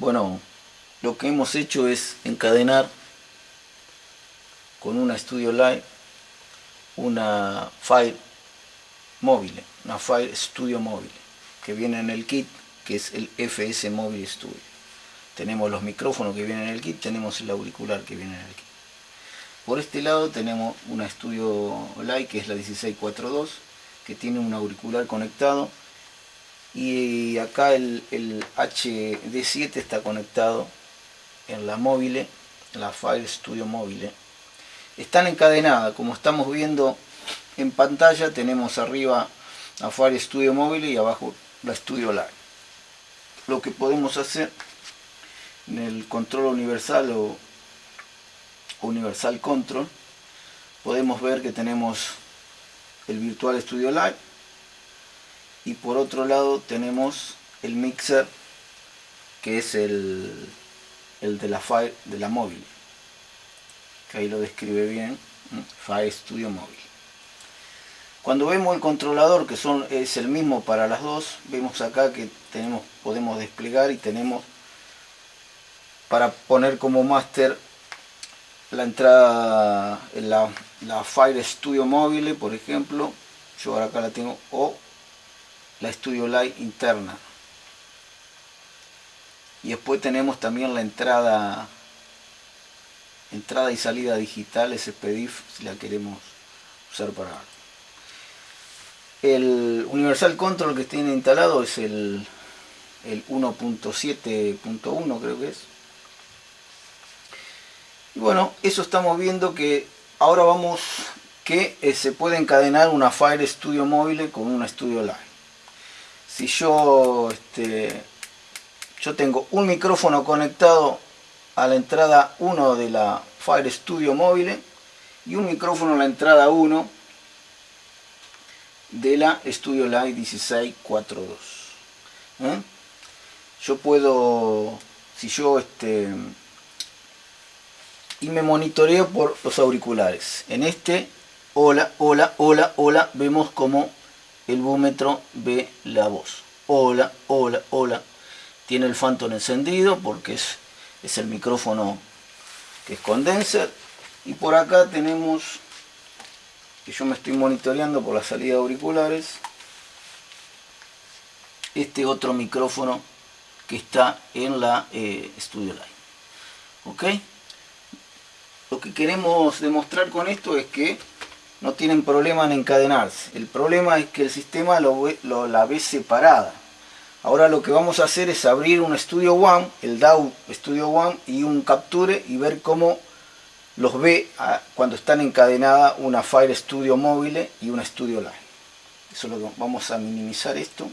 Bueno, lo que hemos hecho es encadenar con una Studio Live una Fire móvil, una Fire Studio móvil que viene en el kit que es el FS Mobile Studio. Tenemos los micrófonos que vienen en el kit, tenemos el auricular que viene en el kit. Por este lado tenemos una Studio Live que es la 1642 que tiene un auricular conectado y acá el, HD7 está conectado en la móvil, la Fire Studio móvil. Están encadenadas, como estamos viendo en pantalla, tenemos arriba la Fire Studio móvil y abajo la Studio Live. Lo que podemos hacer en el control universal o universal control, podemos ver que tenemos el Virtual Studio Live y por otro lado tenemos el mixer que es el, el de la Fire de la móvil que ahí lo describe bien Fire Studio móvil. Cuando vemos el controlador que son es el mismo para las dos vemos acá que tenemos podemos desplegar y tenemos para poner como master la entrada la, la Fire Studio móvil por ejemplo. Yo ahora acá la tengo o la Studio Light interna. Y después tenemos también la entrada entrada y salida digital SPDIF si la queremos usar para. El Universal Control que tiene instalado es el, el 1.7.1 creo que es. Y bueno, eso estamos viendo que ahora vamos que eh, se puede encadenar una Fire Studio móvil con una Studio Live si yo, este, yo tengo un micrófono conectado a la entrada 1 de la Fire Studio móvil y un micrófono a la entrada 1 de la Studio Live 1642 ¿eh? yo puedo si yo este y me monitoreo por los auriculares en este hola hola hola hola vemos como el búmetro ve la voz. Hola, hola, hola. Tiene el Phantom encendido porque es, es el micrófono que es condenser. Y por acá tenemos, que yo me estoy monitoreando por la salida de auriculares, este otro micrófono que está en la eh, Studio Line. ¿Ok? Lo que queremos demostrar con esto es que no tienen problema en encadenarse. El problema es que el sistema lo, la ve separada. Ahora lo que vamos a hacer es abrir un Studio One, el DAW Studio One y un Capture y ver cómo los ve cuando están encadenadas una Fire Studio móvil y una Studio Line. Eso lo vamos a minimizar esto.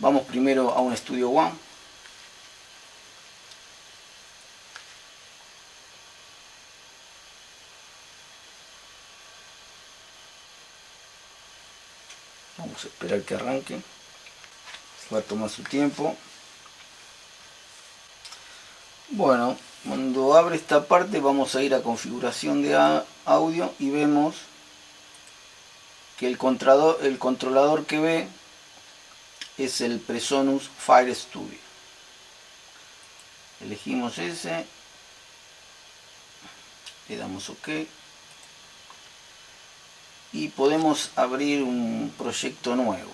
Vamos primero a un Studio One. Esperar que arranque. Va a tomar su tiempo. Bueno cuando abre esta parte vamos a ir a configuración de audio y vemos que el controlador, el controlador que ve es el Presonus Fire Studio. Elegimos ese. Le damos ok y podemos abrir un proyecto nuevo.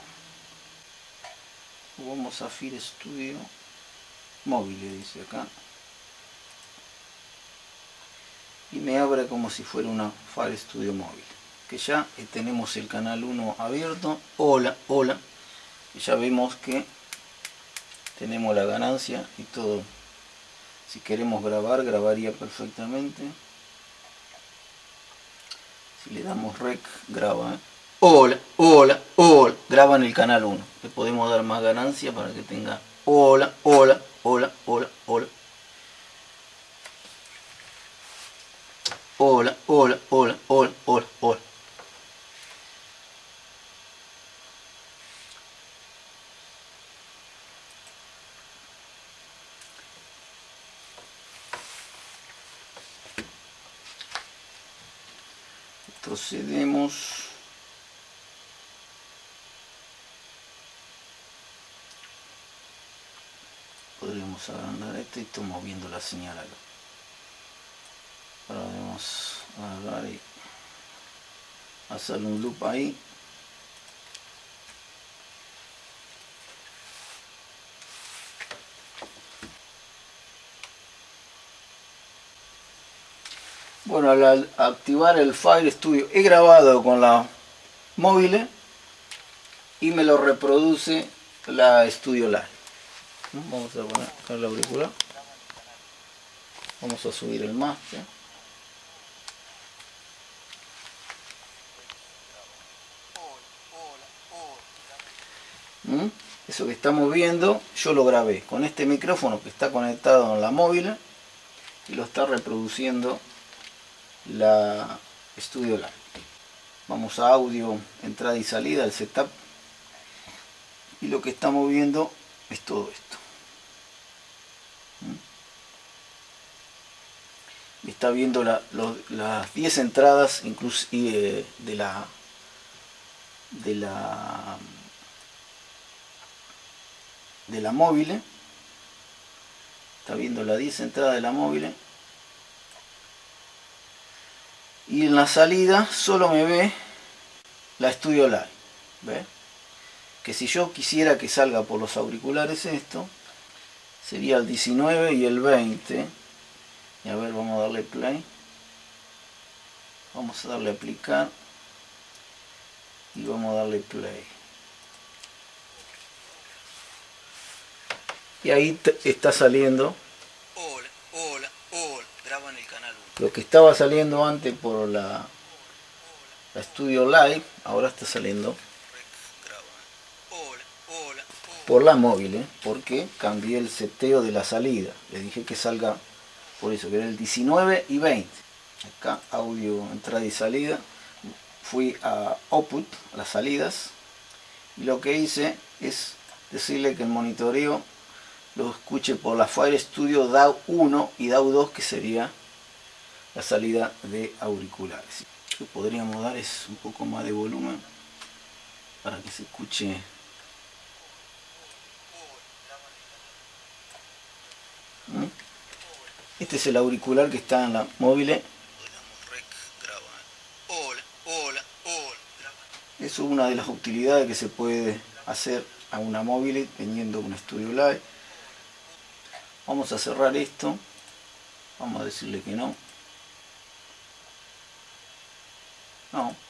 Vamos a Fire Studio móvil dice acá. Y me abre como si fuera una Fire Studio móvil que ya tenemos el canal 1 abierto. Hola hola. Y ya vemos que tenemos la ganancia y todo. Si queremos grabar grabaría perfectamente le damos rec, graba. ¿eh? Hola, hola, hola. Graba en el canal 1. Le podemos dar más ganancia para que tenga hola, hola, hola, hola, hola. Hola, hola, hola, hola, hola, hola. Procedemos. Podríamos agrandar esto y estamos viendo la señal acá. Ahora vamos a agarrar y hacerle un loop ahí Bueno, al activar el Fire Studio he grabado con la móvil y me lo reproduce la Studio Live. Vamos a poner acá la auricular. Vamos a subir el máster. ¿Mm? Eso que estamos viendo, yo lo grabé con este micrófono que está conectado en la móvil y lo está reproduciendo la Studio Live. Vamos a audio, entrada y salida, el setup. Y lo que estamos viendo es todo esto. ¿Mm? Está viendo las 10 entradas inclusive de la de la de la móvil está viendo las 10 entradas de la móvil y en la salida solo me ve la Studio Live ¿ve? que si yo quisiera que salga por los auriculares esto sería el 19 y el 20 y a ver vamos a darle play. Vamos a darle aplicar y vamos a darle play. Y ahí está saliendo lo que estaba saliendo antes por la, Studio Live, ahora está saliendo por la móvil, ¿eh? porque cambié el seteo de la salida. Les dije que salga por eso, que era el 19 y 20. Acá audio entrada y salida. Fui a output, las salidas, y lo que hice es decirle que el monitoreo lo escuche por la Fire Studio DAW 1 y DAW 2 que sería la salida de auriculares. Lo que podríamos dar es un poco más de volumen para que se escuche ¿Mm? Este es el auricular que está en la móvil. Es una de las utilidades que se puede hacer a una móvil teniendo un Studio Live. Vamos a cerrar esto. Vamos a decirle que no. No.